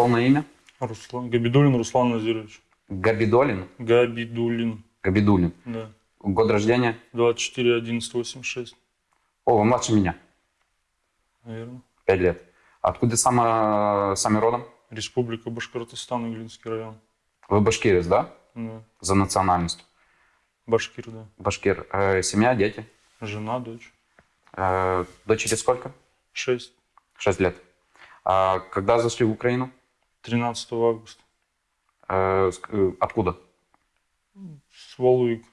полное имя? Руслан. Габидулин Руслан Назирович. Габидолин? Габидулин. Габидулин. Да. Год рождения? 24 11 86. О, вы младше меня. Наверное. Пять лет. Откуда сама, сами родом? Республика Башкортостан, Иглинский район. Вы башкирец, да? Да. За национальность. Башкир, да. Башкир. Э, семья, дети? Жена, дочь. Э, дочери сколько? Шесть. Шесть лет. А когда зашли в Украину? 13 августа. Э, с- э, откуда? С Валуик.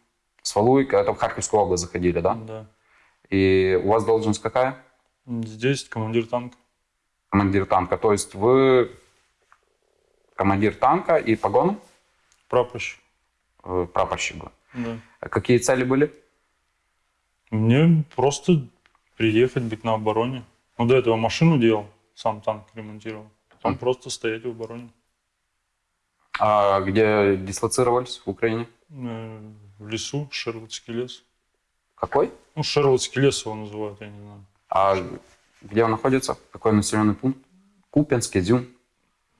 С Валуйка, это в Харьковскую область заходили, да? Да. И у вас должность какая? Здесь командир танка. Командир танка. То есть вы командир танка и погоны? Прапорщик. Э, прапорщик. был. Да. А Какие цели были? Мне просто приехать, быть на обороне. Ну, до этого машину делал, сам танк ремонтировал. Мгм. просто стоять в обороне. А где дислоцировались в Украине? Э, В лесу, Шерлотский лес. Какой? Ну, Шерлотский лес его называют, я не знаю. А где он находится? Какой населенный пункт? Купинск, Изюм.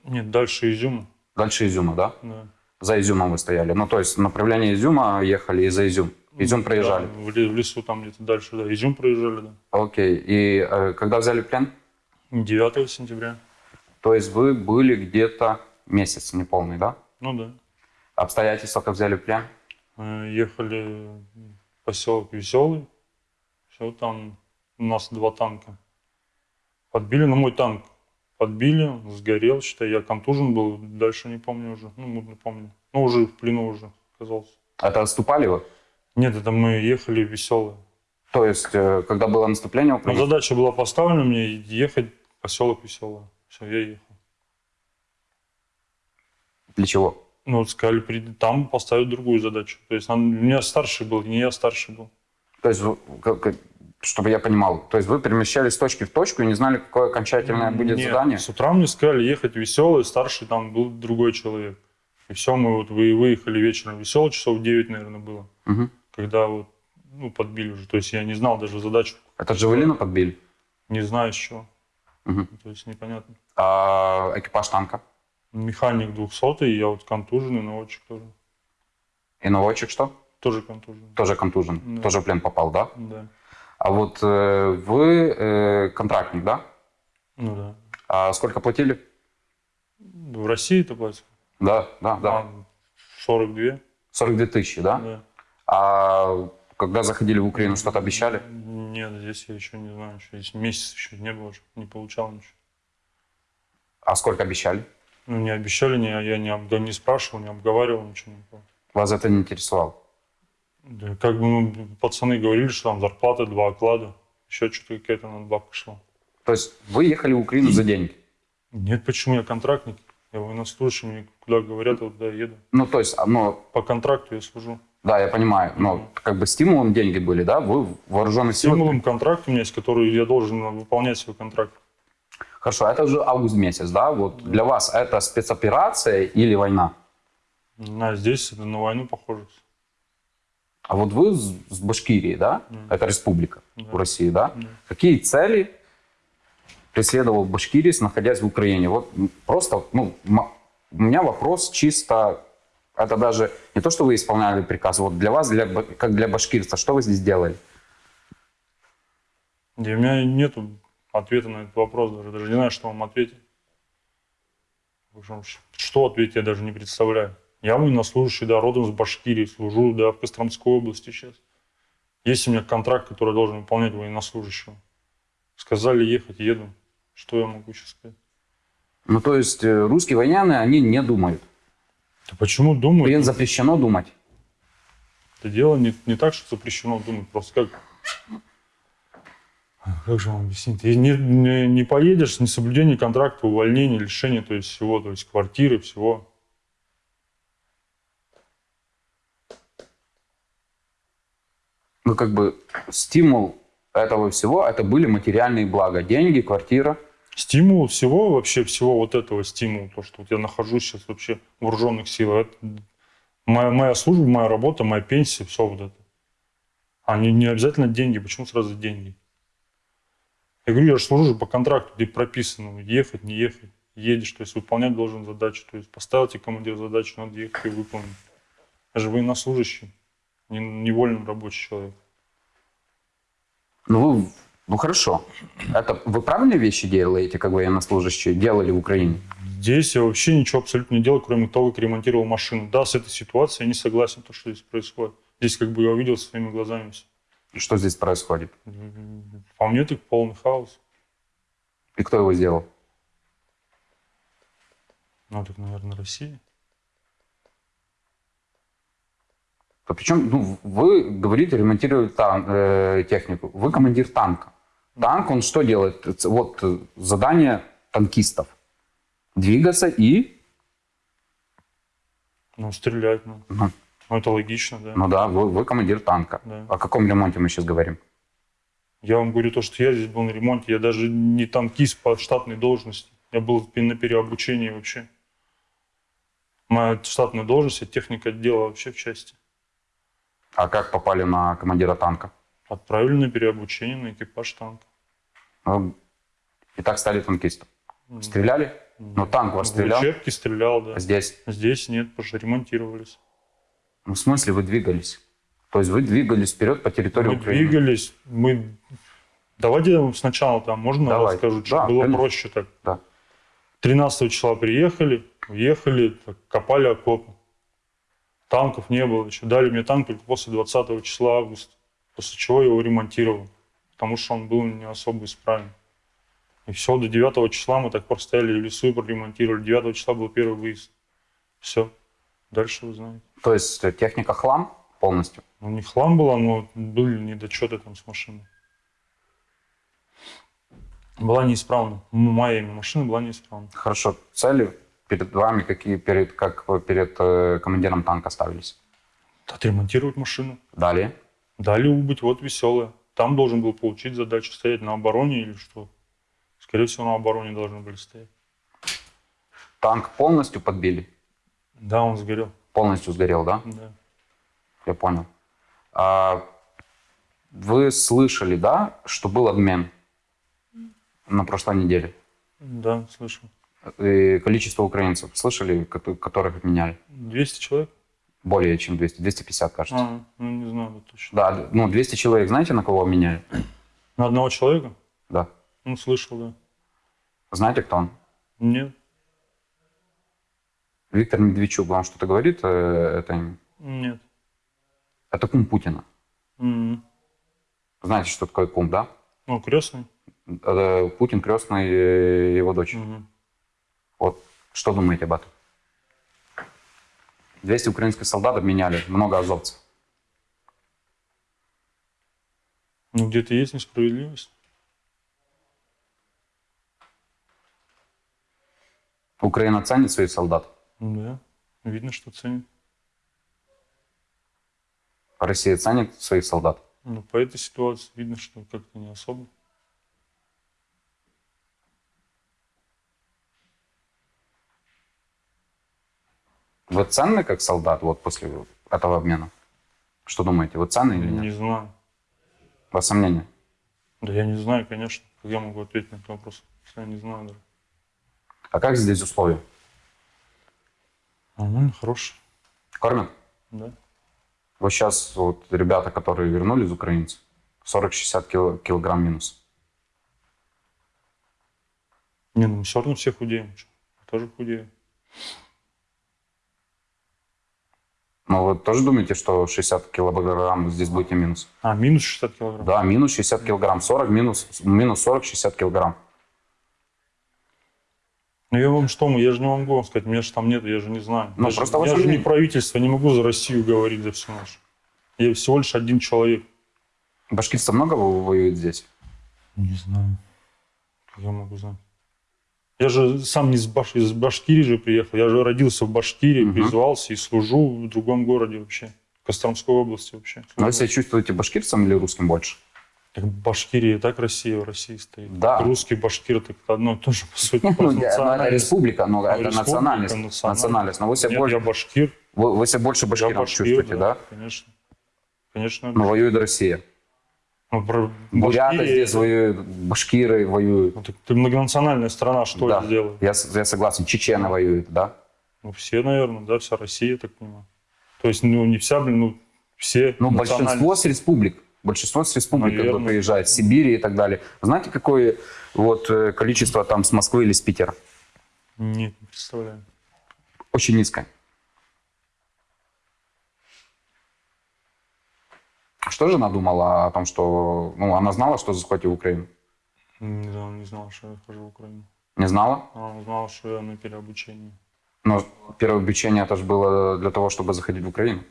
Нет, дальше Изюма. Дальше Изюма, да? Да. За Изюмом вы стояли. Ну, то есть направление Изюма ехали и за Изюм. Изюм проезжали. Да, в лесу там где-то дальше, да. Изюм проезжали, да. Окей. И э, когда взяли плен? 9 сентября. То есть вы были где-то месяц неполный, да? Ну да. Обстоятельства, как взяли плен? Э, Ехали в поселок Веселый. Все, там у нас два танка. Подбили на мой танк. Подбили, сгорел, считай, я контужен был, дальше не помню уже, ну, мутно помню. Ну, уже в плену уже оказался. Это отступали вы? Нет, это мы ехали в Веселый. То есть, э, когда было наступление Украины? задача была поставлена мне ехать в поселок Веселый. Все, я ехал. Для чего? Ну, вот сказали, приди, там поставить другую задачу. То есть нам, у меня старший был, не я старший был. То есть, чтобы я понимал, то есть вы перемещались с точки в точку и не знали, какое окончательное будет Нет, задание? С утра мне сказали ехать веселый, старший там был другой человек. И все, мы вот вы, выехали вечером веселый, часов 9, наверное, было. Мгм. Когда вот, ну, подбили уже. То есть я не знал даже задачу, Это Джавелина подбили? не знаю с чего. Мгм. То есть непонятно. А экипаж танка? Механик 200 я вот контуженный, наводчик тоже. И наводчик что? Тоже контуженный. Тоже контужен? Да. Тоже в плен попал, да? Да. А вот э, вы э, контрактник, да? Ну да. А сколько платили? В России это платят? Да, да, да. А, 42. 42 тысячи, да? Да. А когда заходили в Украину, что-то обещали? Нет, здесь я еще не знаю. Еще здесь месяц еще не было, не получал ничего. А сколько обещали? Ну, не обещали, не, я не, обга- не спрашивал, не обговаривал ничего. не было. Вас это не интересовало? Да, как бы ну, пацаны говорили, что там зарплата, два оклада, еще что-то какая-то надбавка шла. То есть вы ехали в Украину за деньги? Нет, почему я контрактник? Я военнослужащий, мне куда говорят, я туда еду. Ну, то есть, ну, По контракту я служу. да, я понимаю, но как бы стимулом деньги были, да? Вы в вооруженных силах? Стимулом контракт у меня есть, который я должен выполнять свой контракт. Хорошо, это уже август месяц, да? Вот для вас это спецоперация или война? Знаю, здесь это на войну похоже. А вот вы с Башкирии, да? Это республика Да. в России, да? Да. Какие цели преследовал башкирец, находясь в Украине? Вот просто, ну, у меня вопрос чисто, это даже не то, что вы исполняли приказ, вот для вас, для, как для башкирца, что вы здесь делали? И у меня нет ответа на этот вопрос даже. Даже не знаю, что вам ответить. Что ответить, я даже не представляю. Я военнослужащий, да, родом с Башкирии, служу, да, в Костромской области сейчас. Есть у меня контракт, который должен выполнять военнослужащего. Сказали ехать, еду. Что я могу сейчас сказать? Ну, то есть э, русские военные, они не думают. Да почему думаю? Им запрещено думать. Это дело не, не так, что запрещено думать, просто как... Как же вам объяснить? Ты не, не, не поедешь, несоблюдение контракта, увольнение, лишение, то есть всего, то есть квартиры, всего. Ну, как бы стимул этого всего, это были материальные блага. Деньги, квартира. Стимул всего, вообще всего вот этого стимула, то, что вот я нахожусь сейчас вообще в вооруженных силах, это моя, моя служба, моя работа, моя пенсия, все вот это. А не, не обязательно деньги, почему сразу деньги? Я говорю, я же служу по контракту, где прописано, ехать, не ехать. едешь, то есть выполнять должен задачу. То есть поставил тебе командир задачу, надо ехать и выполнить. Я же военнослужащий, не, не вольный рабочий человек. Ну, вы, ну хорошо. Это вы правильные вещи делаете, как военнослужащие, делали в Украине? Здесь я вообще ничего абсолютно не делал, кроме того, как ремонтировал машину. Да, с этой ситуацией я не согласен, то, что здесь происходит. Здесь как бы я увидел своими глазами все. И Что здесь происходит? По мне так полный хаос. И кто его сделал? Ну, так, наверное, Россия. Причем, ну, вы говорите, ремонтировать тан- э, технику. Вы командир танка. Танк, он что делает? Это Вот э, задание танкистов. Двигаться и... Ну, стрелять, ну. Ну, Ну, это логично, да. ну да, вы, вы командир танка. Да. О каком ремонте мы сейчас говорим? Я вам говорю то, что я здесь был на ремонте. Я даже не танкист по штатной должности. Я был на переобучении вообще. Моя штатная должность, я техник отдела вообще в части. А как попали на командира танка? Отправили на переобучение на экипаж танка. И так стали танкистом. Стреляли? Ну, танк вас В стрелял? учебке стрелял, да. Здесь? Здесь нет, потому что ремонтировались. Ну, в смысле вы двигались? То есть вы двигались вперед по территории Мы Украины? двигались, мы... Давайте сначала там, можно Давай. расскажу, Да, было конечно. проще так. Да. 13 числа приехали, уехали, так, копали окопы. Танков не было еще. Дали мне танк только после 20 числа августа, после чего я его ремонтировал, потому что он был не особо исправен. И все, до 9 числа мы так простояли в лесу и проремонтировали. 9 числа был первый выезд. Все. Дальше вы знаете. То есть э, техника хлам полностью? Ну, не хлам была, но были недочеты там с машиной. Была неисправна. Моя машина была неисправна. Хорошо. Цели перед вами какие, перед, как перед э, командиром танка ставились? Отремонтировать машину. Далее. Дали убыть, вот веселая. Там должен был получить задачу стоять на обороне или что. Скорее всего, на обороне должны были стоять. Танк полностью подбили? Да, он сгорел. Полностью сгорел, да? Да. Я понял. А вы слышали, да, что был обмен на прошлой неделе? Да, слышал. И количество украинцев, слышали, кото- которых обменяли? 200 человек? Более чем 200, 250, кажется. А, ну не знаю точно. Да, ну 200 человек, знаете, на кого обменяли? На одного человека? Да. Ну, слышал, да. Знаете, кто он? Нет, Виктор Медведчук вам что-то говорит? э, Это, нет. это кум Путина. М. Знаете, что такое кум, да? Ну, крестный? Это Путин крестный э, его дочь. Мгм. Вот что думаете об этом? 200 украинских солдат обменяли, много азовцев. Ну, где-то есть несправедливость. Украина ценит своих солдат, Ну, Да. Видно, что ценит. Россия ценит своих солдат. Ну, по этой ситуации видно, что как-то не особо. Вы ценны как солдат вот после этого обмена? Что думаете, вы ценны или нет? Не знаю. У вас сомнения? Да я не знаю, конечно. Как я могу ответить на этот вопрос? Я не знаю даже. А как здесь условия? Нормально, хороший. Кормят? Да. Вот сейчас вот ребята, которые вернулись украинцы, 40-60 кил- килограмм минус. Не, ну мы все равно все худеем. Я тоже худею. Но вы тоже думаете, что 60 килограмм здесь будете минус? А, минус 60 килограмм. Да, минус 60 килограмм, 40 минус, минус 40-60 килограмм. Ну я вам что, я же не могу вам сказать, меня же там нет, я же не знаю. Ну, я же, просто я ваше же не правительство, не могу за Россию говорить за всю нашу. Я всего лишь один человек. Башкирцев много во- воюет здесь? Не знаю. Я могу знать? Я же сам не из, Баш... из Башкирии же приехал. Я же родился в Башкирии, Мгм. призвался и служу в другом городе вообще. В Костромской области вообще. Но вы себя чувствуете башкирцем или русским больше? Так Башкирия и так Россия в России стоит. Да. Русский, башкир, так одно и то же, по сути. Ну, я- ну, это национальность. республика, но Ну, это национальность. национальность. Но вы себя больше, я башкир. вы, себя больше башкиром башкир, чувствуете, да? Конечно. Конечно. Но воюет Россия. Ну, про Буряты Башкирия здесь воюют, башкиры воюют. Ну, так ты многонациональная страна, что Да. делает? Я, я согласен, чечены воюют, да? Ну, все, наверное, да, вся Россия, так понимаю. То есть, ну, не вся, блин, ну, все Ну, большинство с республик. Большинство с республик как бы Наверное. приезжает, с Сибири и так далее. Знаете, какое вот э, количество там с Москвы или с Питера? Нет, не представляю. Очень низкое. Что жена думала о том, что... Ну, она знала, что захватил Украину? Не знал, не знал, что я хожу в Украину. Не знала? А, узнал, что я на переобучении. Но первое обучение это же было для того, чтобы заходить в Украину.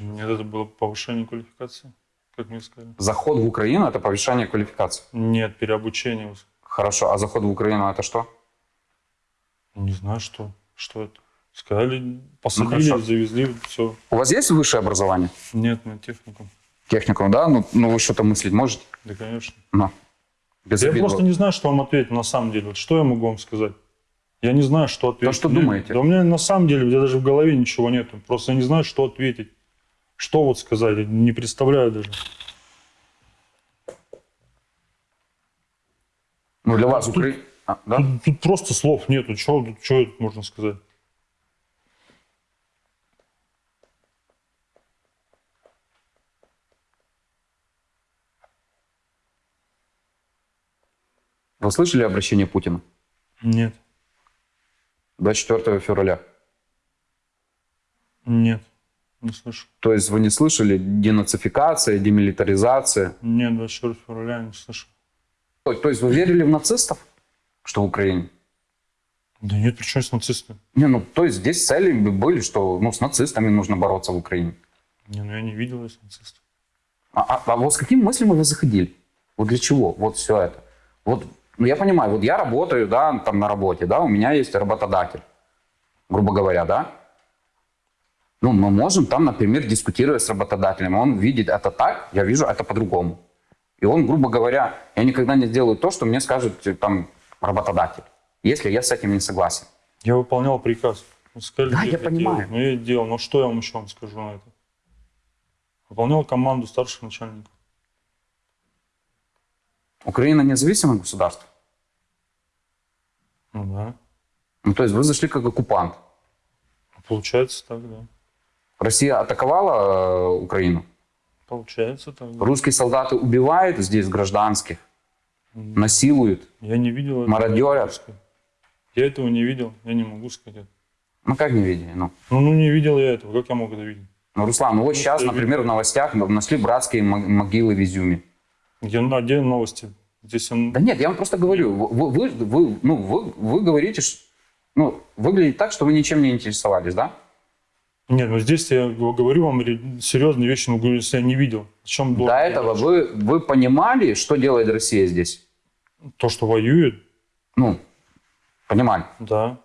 Нет, это было повышение квалификации, как мне сказали. Заход в Украину – это повышение квалификации. Нет, переобучение. Хорошо, а заход в Украину – это что? Не знаю, что, что это. Сказали, посадили, хорошо. завезли, все. У вас есть высшее образование? Нет, на технику. Техникум, да? Ну, ну вы что-то мыслить можете? Да, конечно. Ну, без Я обид. просто не знаю, что вам ответить на самом деле. Вот что я могу вам сказать? Я не знаю, что ответить. что Мне- думаете? Да у меня на самом деле, у меня даже в голове ничего нету. Просто я не знаю, что ответить. Что вот сказать, я не представляю даже. Ну, для вас тут- Украина... да? Тут, тут просто слов нету. Что тут можно сказать? Вы слышали обращение Путина? Нет, 24 февраля. нет, не слышу. То есть вы не слышали денацификация, демилитаризация? Нет, 24 февраля не слышу. То, то есть вы верили в нацистов, что в Украине? Да нет, причем с нацистами? Не, ну, то есть здесь цели были, что ну, с нацистами нужно бороться в Украине. Не, ну я не видел этих нацистов. А, а- а вот с какими мыслями вы заходили? Вот для чего? Вот все это. Вот, ну я понимаю, вот я работаю, да, там на работе, да, у меня есть работодатель, грубо говоря, да. Ну, мы можем там, например, дискутировать с работодателем. Он видит это так, я вижу это по-другому. И он, грубо говоря, я никогда не сделаю то, что мне скажет э, там работодатель, если я с этим не согласен. Я выполнял приказ. Вы сказали, Да, делать, я понимаю. делаю. Ну, я делал. Ну, что я вам еще вам скажу на это? Выполнял команду старших начальников. Украина независимое государство. Ну, да. Ну, то есть вы зашли как оккупант. Получается так, да. Россия атаковала э, Украину. Получается так, да. Русские солдаты убивают здесь гражданских, насилуют. Я не видел этого. Мародерят. я этого не видел, я не могу сказать. Ну, как не видели? Ну, Ну, ну не видел я этого, как я мог это видеть? ну Руслан, ну вот Ну, сейчас, я например, в новостях нашли братские мо- могилы в Изюме. А где новости? Здесь он... Да нет, я вам просто говорю, вы, вы, вы- ну, вы, вы говорите, ш- ну, выглядит так, что вы ничем не интересовались, да? Нет, ну здесь я говорю вам серьезные вещи, но говорю, если я не видел. Чем До этого вы, вы понимали, что делает Россия здесь? То, что воюет, Ну, понимали. да. Ну,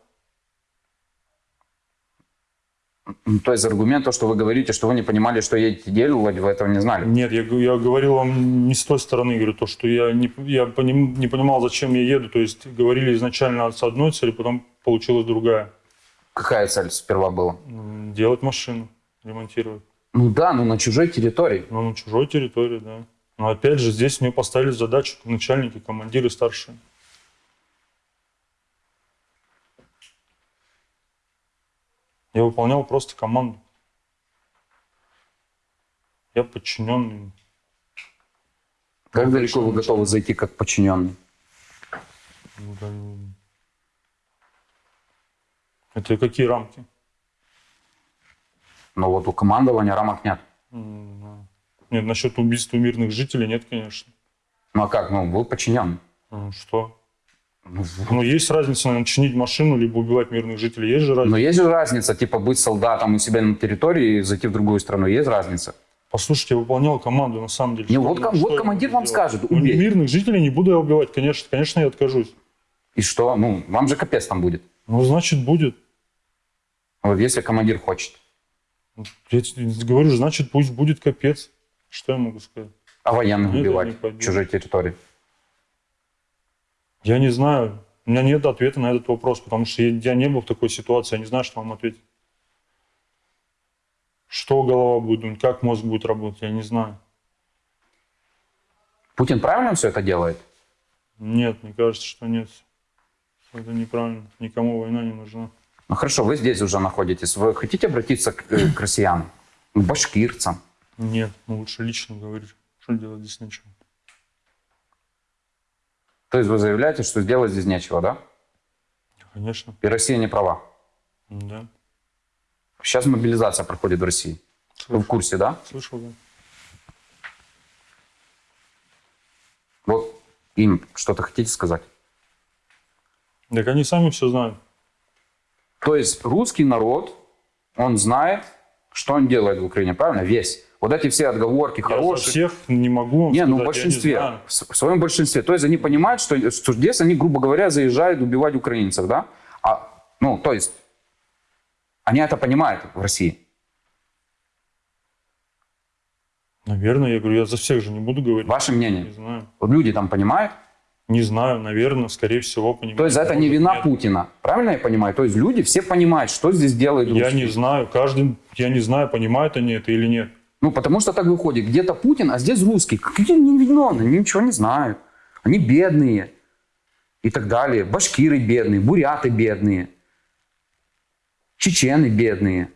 То есть аргумент, то, что вы говорите, что вы не понимали, что едете делать, вы этого не знали. Нет, я, я говорил вам не с той стороны, говорю, то, что я не, я поним- не понимал, зачем я еду. То есть говорили изначально с одной цели, потом получилась другая. Какая цель сперва была? Делать машину, ремонтировать. Ну да, ну на чужой территории. Но на чужой территории, да. Но опять же, здесь мне поставили задачу начальники, командиры старшие. Я выполнял просто команду. Я подчиненный. Как Ну, далеко вы готовы зайти как подчиненный? Ну, м. Это какие рамки? Но вот у командования рамок нет. Да. Нет, насчет убийства мирных жителей нет, конечно. Ну а как? Ну, вы подчиненный. Ну, Что? Ну, Ну, есть разница, наверное, чинить машину, либо убивать мирных жителей. Есть же разница. Но есть же разница, типа, быть солдатом у себя на территории и зайти в другую страну. Есть разница. Послушайте, я выполнял команду, на самом деле. Не, Что- вот ну, ком- вот командир вам сделать? скажет, Ну, убей. мирных жителей не буду я убивать, конечно. Конечно, я откажусь. И что? Ну, вам же капец там будет. Ну, значит, будет. Вот если командир хочет. Я говорю, значит, пусть будет капец. Что я могу сказать? А военных Нет, убивать в чужой территории. Я не знаю. У меня нет ответа на этот вопрос, потому что я, не был в такой ситуации, я не знаю, что вам ответить. Что голова будет думать, как мозг будет работать, я не знаю. Путин правильно все это делает? Нет, мне кажется, что нет. Это неправильно. Никому война не нужна. Ну хорошо, вы здесь уже находитесь. Вы хотите обратиться к, э, к россиянам, к башкирцам? Нет, ну лучше лично говорить. Что делать здесь нечего. То есть вы заявляете, что сделать здесь нечего, да? Конечно, И Россия не права. да. Сейчас мобилизация проходит в России. Вы в Слышал, курсе, да? слышал да. Вот им что-то хотите сказать? Так они сами все знают. То есть русский народ, он знает, что он делает в Украине, правильно? Весь. Вот эти все отговорки Я хорошие. всех не могу Не, ну в сказать, я большинстве, в своем большинстве. То есть они понимают, что, что здесь они, грубо говоря, заезжают убивать украинцев, да? А, ну, то есть они это понимают в России. Наверное, я говорю, я за всех же не буду говорить. Ваше Не мнение? знаю. Вот люди там понимают? Не знаю, наверное, скорее всего, понимаю. То есть это не вина нет. Путина. Правильно я понимаю? То есть люди все понимают, что здесь делает Я русский. не знаю, каждый, я не знаю, понимают они это или нет. Ну, потому что так выходит. Где-то Путин, а здесь русский. Какие они невиновны? Они ничего не знают. Они бедные. И так далее. Башкиры бедные, буряты бедные. Чечены бедные.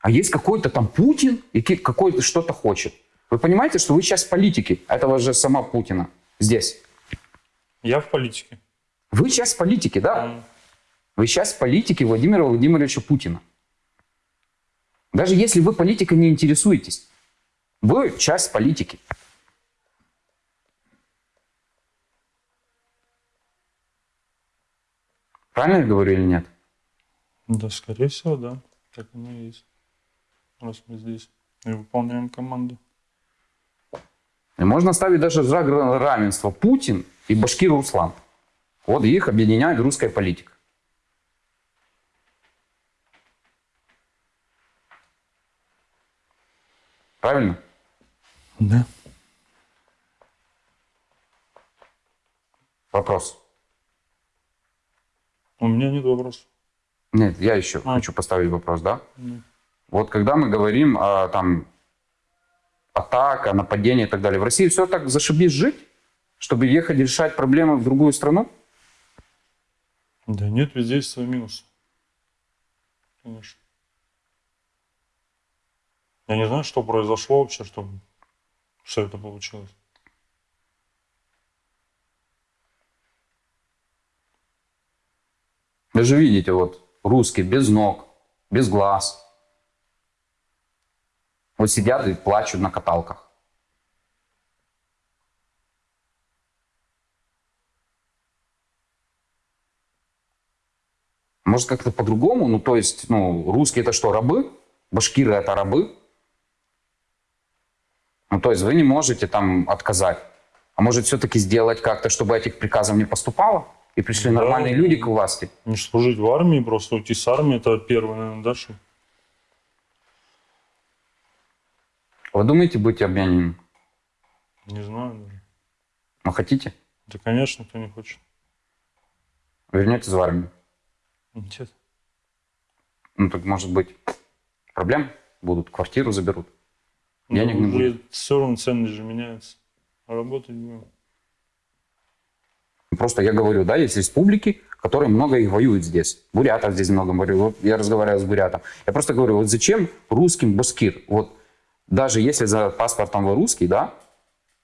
А есть какой-то там Путин, и какой-то что-то хочет. Вы понимаете, что вы сейчас политики этого же сама Путина здесь. Я в политике. Вы сейчас политики, да? М. Вы сейчас политики Владимира Владимировича Путина. Даже если вы политикой не интересуетесь, вы часть политики. Правильно я говорю или нет? Да, скорее всего, да. Так оно и есть. Раз мы здесь и выполняем команду. И можно ставить даже знак ра- равенства Путин и Башкир Руслан. Вот их объединяет русская политика. Правильно? Да. Вопрос. У меня нет вопросов. Нет, я еще А. хочу поставить вопрос, да? Ну, Вот когда мы говорим о там атака, нападение и так далее, в России все так зашибись жить, чтобы ехать решать проблемы в другую страну? Да нет, везде есть свои минусы. Конечно. Я не знаю, что произошло вообще, чтобы все это получилось. Вы же видите, вот русские без ног, без глаз. Вот сидят и плачут на каталках. Может, как-то по-другому? Ну, то есть, ну, русские это что, рабы? Башкиры это рабы? Ну, то есть вы не можете там отказать. А может, все-таки сделать как-то, чтобы этих приказов не поступало? И пришли Да. нормальные люди к власти? Не служить в армии, просто уйти с армии, это первое, наверное, да, что? Вы думаете быть обмененным? Не знаю даже. Ну, хотите? Да, конечно, кто не хочет. Вернетесь в армию. Нет. Ну, так, может быть, проблем будут, квартиру заберут. Денег не Ну, будет. все равно ценность же меняется. А работать будем. Просто я говорю, да, есть республики, которые много их воюют здесь. Бурятов здесь много воюют. Вот я разговаривал с бурятом. Я просто говорю, вот зачем русским башкир? Вот даже если за паспортом вы русский, да,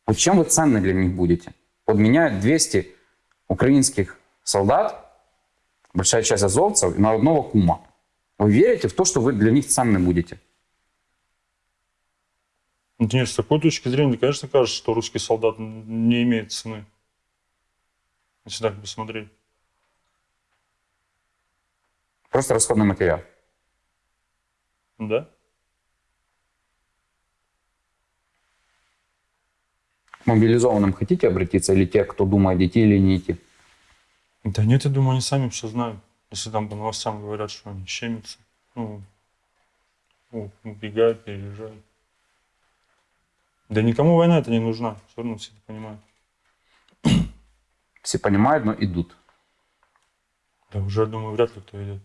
вот чем вы ценны для них будете? Вот меняют 200 украинских солдат, большая часть азовцев, на одного кума. Вы верите в то, что вы для них ценны будете? Нет, с такой точки зрения, конечно, кажется, что русский солдат не имеет цены. Если так посмотреть. Просто расходный материал. Да? К мобилизованным хотите обратиться или те, кто думает, идти или не идти? Да нет, я думаю, они сами все знают. Если там по новостям говорят, что они щемятся. Ну, убегают, переезжают. Да никому война это не нужна. Все равно все это понимают. Все понимают, но идут. Да уже, думаю, вряд ли кто идет.